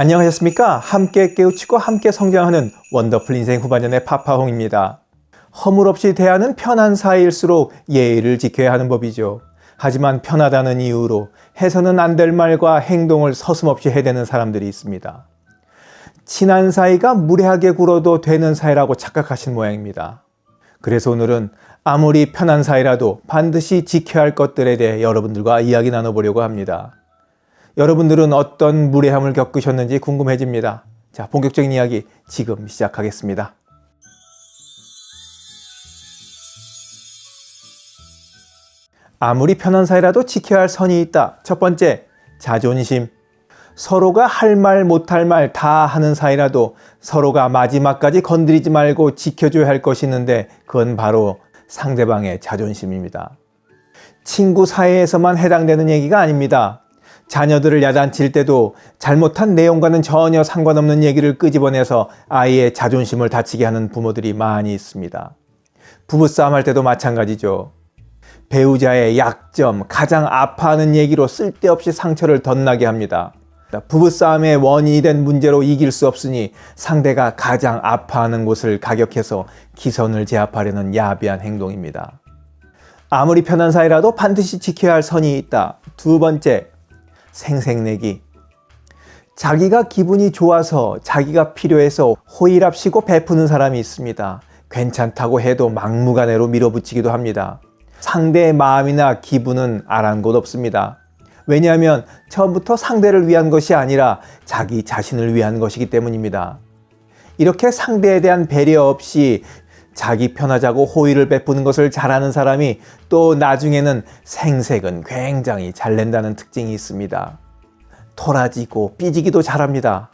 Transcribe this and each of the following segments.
안녕하셨습니까? 함께 깨우치고 함께 성장하는 원더풀 인생 후반년의 파파홍입니다. 허물 없이 대하는 편한 사이일수록 예의를 지켜야 하는 법이죠. 하지만 편하다는 이유로 해서는 안 될 말과 행동을 서슴없이 해대는 사람들이 있습니다. 친한 사이가 무례하게 굴어도 되는 사이라고 착각하신 모양입니다. 그래서 오늘은 아무리 편한 사이라도 반드시 지켜야 할 것들에 대해 여러분들과 이야기 나눠보려고 합니다. 여러분들은 어떤 무례함을 겪으셨는지 궁금해집니다. 자, 본격적인 이야기 지금 시작하겠습니다. 아무리 편한 사이라도 지켜야 할 선이 있다. 첫 번째, 자존심. 서로가 할 말 못할 말 다 하는 사이라도 서로가 마지막까지 건드리지 말고 지켜줘야 할 것이 있는데 그건 바로 상대방의 자존심입니다. 친구 사이에서만 해당되는 얘기가 아닙니다. 자녀들을 야단칠 때도 잘못한 내용과는 전혀 상관없는 얘기를 끄집어내서 아이의 자존심을 다치게 하는 부모들이 많이 있습니다. 부부싸움 할 때도 마찬가지죠. 배우자의 약점, 가장 아파하는 얘기로 쓸데없이 상처를 덧나게 합니다. 부부싸움의 원인이 된 문제로 이길 수 없으니 상대가 가장 아파하는 곳을 가격해서 기선을 제압하려는 야비한 행동입니다. 아무리 편한 사이라도 반드시 지켜야 할 선이 있다. 두 번째, 생색내기. 자기가 기분이 좋아서 자기가 필요해서 호의랍시고 베푸는 사람이 있습니다. 괜찮다고 해도 막무가내로 밀어붙이기도 합니다. 상대의 마음이나 기분은 아랑곳 없습니다. 왜냐하면 처음부터 상대를 위한 것이 아니라 자기 자신을 위한 것이기 때문입니다. 이렇게 상대에 대한 배려 없이 자기 편하자고 호의를 베푸는 것을 잘하는 사람이 또 나중에는 생색은 굉장히 잘 낸다는 특징이 있습니다. 토라지고 삐지기도 잘합니다.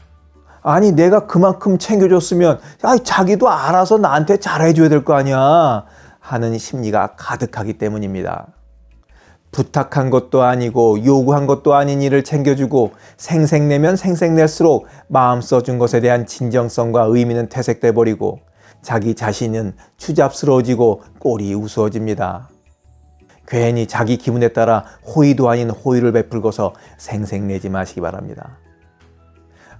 아니 내가 그만큼 챙겨줬으면 아, 자기도 알아서 나한테 잘해줘야 될 거 아니야 하는 심리가 가득하기 때문입니다. 부탁한 것도 아니고 요구한 것도 아닌 일을 챙겨주고 생색내면 생색낼수록 마음 써준 것에 대한 진정성과 의미는 퇴색돼 버리고 자기 자신은 추잡스러워지고 꼴이 우스워집니다. 괜히 자기 기분에 따라 호의도 아닌 호의를 베풀고서 생색내지 마시기 바랍니다.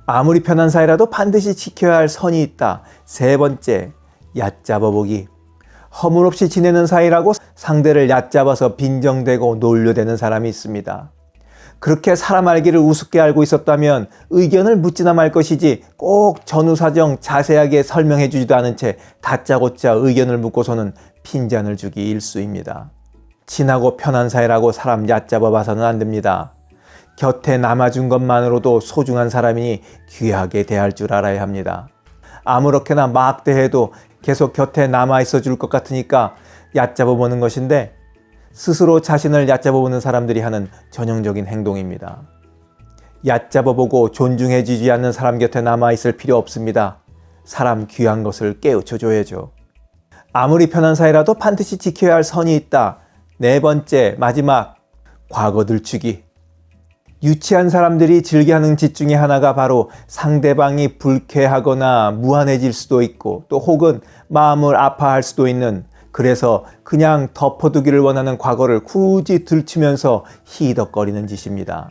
아무리 편한 사이라도 반드시 지켜야 할 선이 있다. 세 번째, 얕잡아 보기. 허물없이 지내는 사이라고 상대를 얕잡아서 빈정대고 놀려대는 사람이 있습니다. 그렇게 사람 알기를 우습게 알고 있었다면 의견을 묻지나 말 것이지 꼭 전후사정 자세하게 설명해 주지도 않은 채 다짜고짜 의견을 묻고서는 핀잔을 주기 일수입니다. 친하고 편한 사이라고 사람 얕잡아 봐서는 안 됩니다. 곁에 남아준 것만으로도 소중한 사람이니 귀하게 대할 줄 알아야 합니다. 아무렇게나 막 대해도 계속 곁에 남아 있어 줄 것 같으니까 얕잡아 보는 것인데 스스로 자신을 얕잡아 보는 사람들이 하는 전형적인 행동입니다. 얕잡아 보고 존중해 주지 않는 사람 곁에 남아있을 필요 없습니다. 사람 귀한 것을 깨우쳐 줘야죠. 아무리 편한 사이라도 반드시 지켜야 할 선이 있다. 네 번째, 마지막, 과거 들추기. 유치한 사람들이 즐겨하는 짓 중에 하나가 바로 상대방이 불쾌하거나 무한해질 수도 있고 또 혹은 마음을 아파할 수도 있는 그래서 그냥 덮어두기를 원하는 과거를 굳이 들추면서 희덕거리는 짓입니다.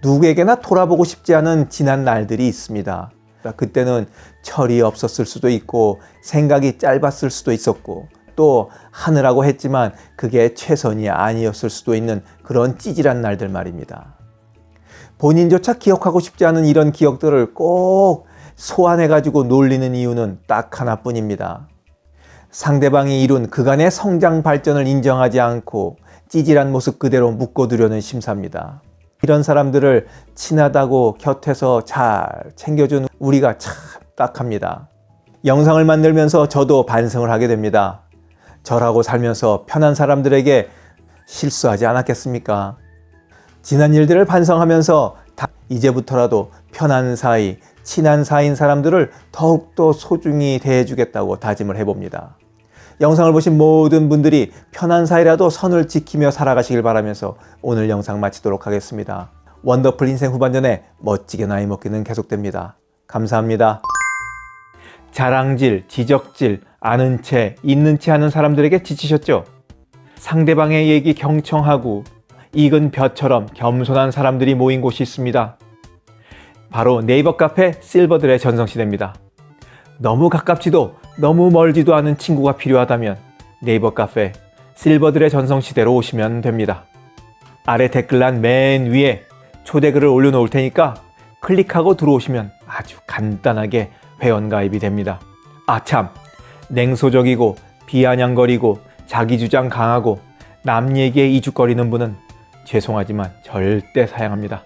누구에게나 돌아보고 싶지 않은 지난 날들이 있습니다. 그때는 철이 없었을 수도 있고 생각이 짧았을 수도 있었고 또 하느라고 했지만 그게 최선이 아니었을 수도 있는 그런 찌질한 날들 말입니다. 본인조차 기억하고 싶지 않은 이런 기억들을 꼭 소환해가지고 놀리는 이유는 딱 하나뿐입니다. 상대방이 이룬 그간의 성장 발전을 인정하지 않고 찌질한 모습 그대로 묶어두려는 심사입니다. 이런 사람들을 친하다고 곁에서 잘 챙겨준 우리가 참 딱합니다. 영상을 만들면서 저도 반성을 하게 됩니다. 저라고 살면서 편한 사람들에게 실수하지 않았겠습니까? 지난 일들을 반성하면서 이제부터라도 편한 사이, 친한 사이인 사람들을 더욱더 소중히 대해주겠다고 다짐을 해봅니다. 영상을 보신 모든 분들이 편한 사이라도 선을 지키며 살아가시길 바라면서 오늘 영상 마치도록 하겠습니다. 원더풀 인생 후반전에 멋지게 나이 먹기는 계속됩니다. 감사합니다. 자랑질, 지적질, 아는 채, 있는 채 하는 사람들에게 지치셨죠? 상대방의 얘기 경청하고 익은 벼처럼 겸손한 사람들이 모인 곳이 있습니다. 바로 네이버 카페 실버들의 전성시대입니다. 너무 가깝지도 너무 멀지도 않은 친구가 필요하다면 네이버 카페 실버들의 전성시대로 오시면 됩니다. 아래 댓글란 맨 위에 초대글을 올려놓을 테니까 클릭하고 들어오시면 아주 간단하게 회원가입이 됩니다. 아참 냉소적이고 비아냥거리고 자기주장 강하고 남 얘기에 이죽거리는 분은 죄송하지만 절대 사양합니다.